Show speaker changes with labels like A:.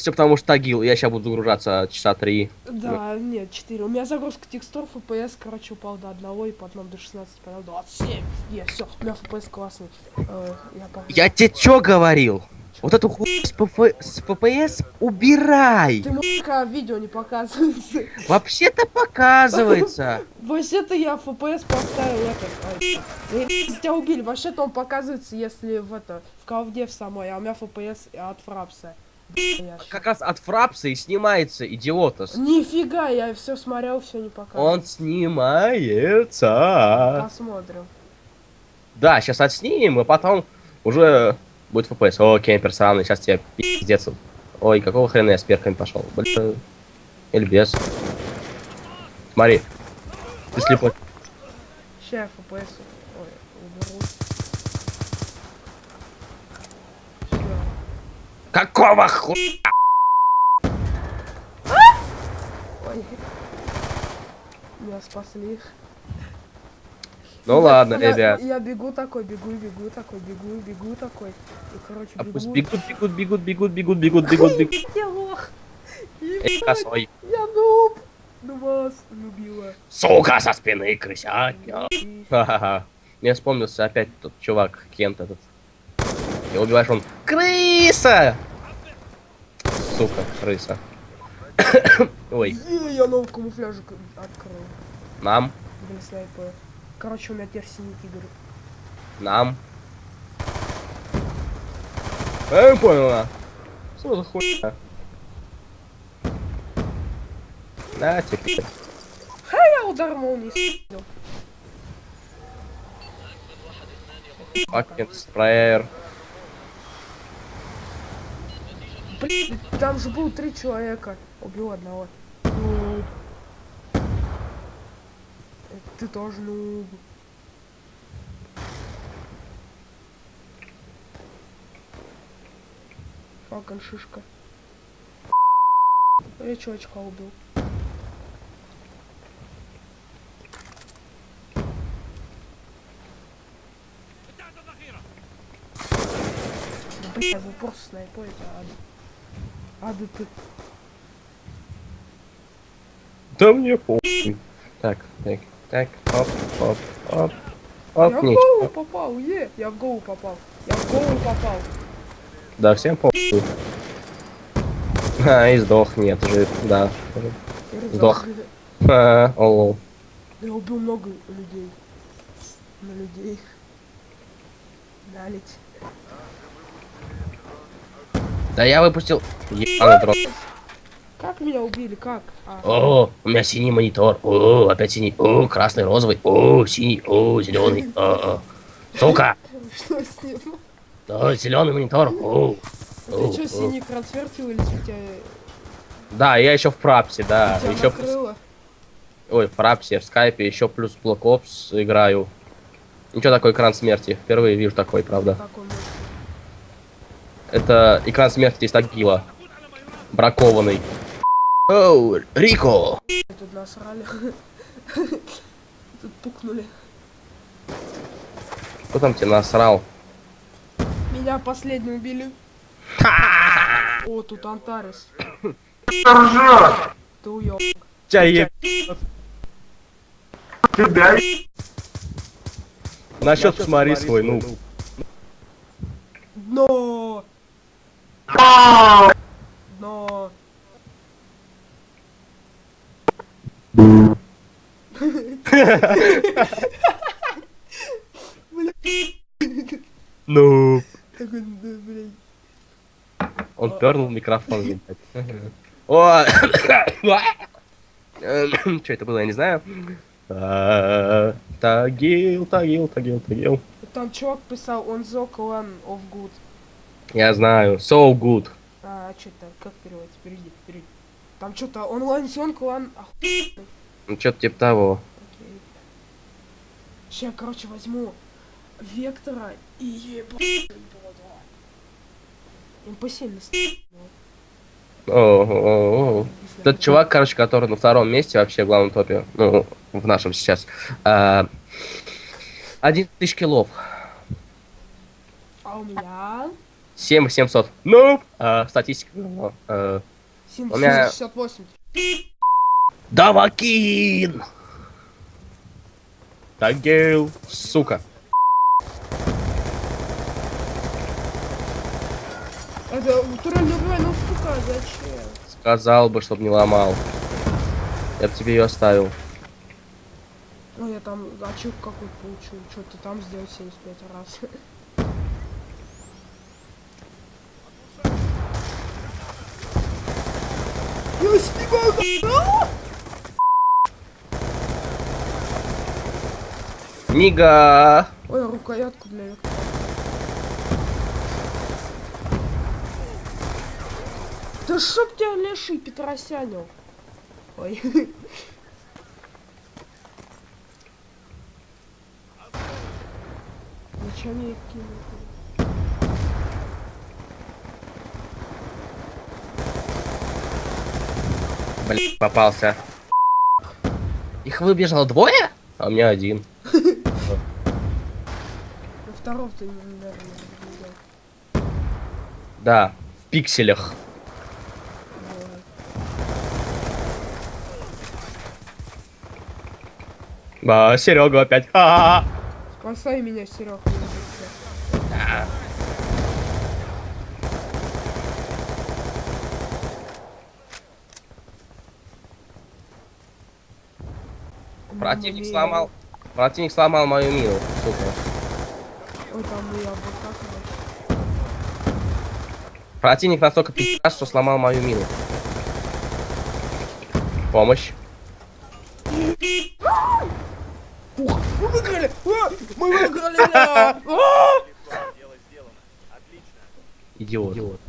A: Все потому что тагил, я сейчас буду загружаться часа три.
B: Да, нет, 4. У меня загрузка текстур, FPS, короче, упал до 1, и потом до 16, потом 27. Е, все, у меня FPS классный. Э, я, погнал.
A: Я тебе чё говорил? Вот эту хуйню с, ПФ... с FPS убирай!
B: Ты музыка в видео не показывается.
A: Вообще-то показывается.
B: Вообще-то я FPS поставил этот. ай, э, Тебя убили. Вообще-то он показывается, если в это в колде в самой, а у меня FPS от фрапса.
A: Как раз от фрапса и снимается, идиотос.
B: Нифига, я все смотрел, все не показывал.
A: Он снимается.
B: Посмотрим.
A: Да, сейчас отснимем, и потом уже будет FPS. О, кемпер сраный, сейчас тебе пиздец. Ой, какого хрена я с перками пошел? Блин. Или без. Смотри. Ты слепой.
B: Сейчас FPS.
A: Какого хуя?
B: Ой. Меня спасли.
A: Ну
B: Я-
A: ладно,
B: я,
A: ребят.
B: Я бегу такой, бегу, бегу такой, бегу, бегу такой. И, короче,
A: А
B: бегу.
A: пусть бегут, бегут, бегут, бегут, бегут, бегут, бегут, бегут.
B: Я лох.
A: Эй, косой.
B: Я нуб. Ну вас любила.
A: Сука со спины крысятня.
B: И-
A: Ха-ха-ха. Мне вспомнился опять тот чувак, Кент этот. И убиваешь он. Крыса! Сука, крыса. Ой,
B: Е, я новый камуфляжик открыл.
A: нам,
B: Блин, снайпер. Короче, у меня теперь синий тигр.
A: нам. Я не понял, а. Что за хуйня? На теперь.
B: Я удар молнии.
A: Fucking спрейер.
B: Блин, там же было три человека. Убил одного. Ну. Ты тоже ну. Факан шишка. Я чувачка убил. Бля, вы просто снайпуете, ада. Ада ты.
A: Да мне похуй. Так, так, так, оп, оп, оп. Оп,
B: я в
A: ничего.
B: голову попал, е! Я в голову попал. Я в голову попал.
A: Да, всем похуй. А, и сдох, нет, жив, да. Сдох. А, олол.
B: Я убил много людей. На людей. Налить.
A: Да я выпустил ебаный дрон.
B: Как меня убили? Как? А,
A: О, у меня синий монитор. О, опять синий. О, красный, розовый. О, синий. О, зеленый. О, о. Сука.
B: что с ним?
A: О, зеленый монитор. О.
B: Ты
A: О,
B: что, синий трансфертил или у тебя,
A: Да, я еще в прапсе, да.
B: тебя
A: Еще
B: накрыло?
A: Ой, в прапсе, в скайпе, еще плюс Black Ops играю. Ничего такой экран смерти. Впервые вижу такой, правда.
B: Как он может?
A: Это экран смерти из Тагила. Бракованный. Оу, Рико!
B: Тут насрали. Тут пукнули.
A: Кто там тебе насрал?
B: Меня последний убили. О, тут Антарес. Ты уёб.
A: Тебя еб... На счет посмотри свой, ну.
B: Дно! Дно!
A: Ну. Он пернул микрофон. О! Что это было, я не знаю. А, Тагил, тагил, тагил, тагил.
B: Там чувак писал, он the clan of good.
A: Я знаю. So good.
B: А, что-то, как переводится? Перейди, перейди. Там что-то онлайн клан. Охуенный.
A: Ну, что-то типа того.
B: Окей. Сейчас, короче, возьму Вектора и ебать. Импосильно
A: О, о, о. Тот чувак, короче, который на втором месте вообще в главном топе, ну, в нашем сейчас, а, 11 тысяч киллов.
B: А у меня
A: 7700. Ну, э, статистика. говно. Э, У меня-
B: 768.
A: Давакин! Тагил, сука.
B: Это турель не убивай, ну сука, зачем?
A: Сказал бы, чтоб не ломал. Я бы тебе ее оставил.
B: Ну я там ачивку какую-то получил. Что ты там сделал 75 раз? Снимаю! А!
A: Нига!
B: Ой, рукоятку для. Да чтоб тебя леший Петросянил. Ой. Зачем я их кинул?
A: Блин, попался. Их выбежало двое? А у меня один.
B: Второго ты, не.
A: Да, в пикселях. А, Серега опять.
B: Спасай меня, Серег.
A: Противник сломал. Противник сломал мою мину, сука.
B: Ой, там и яблоко, короче.
A: Противник настолько пи***ц, что сломал мою мину. Помощь.
B: Ух, мы выиграли! А, Мы выиграли! А!
A: Идиот.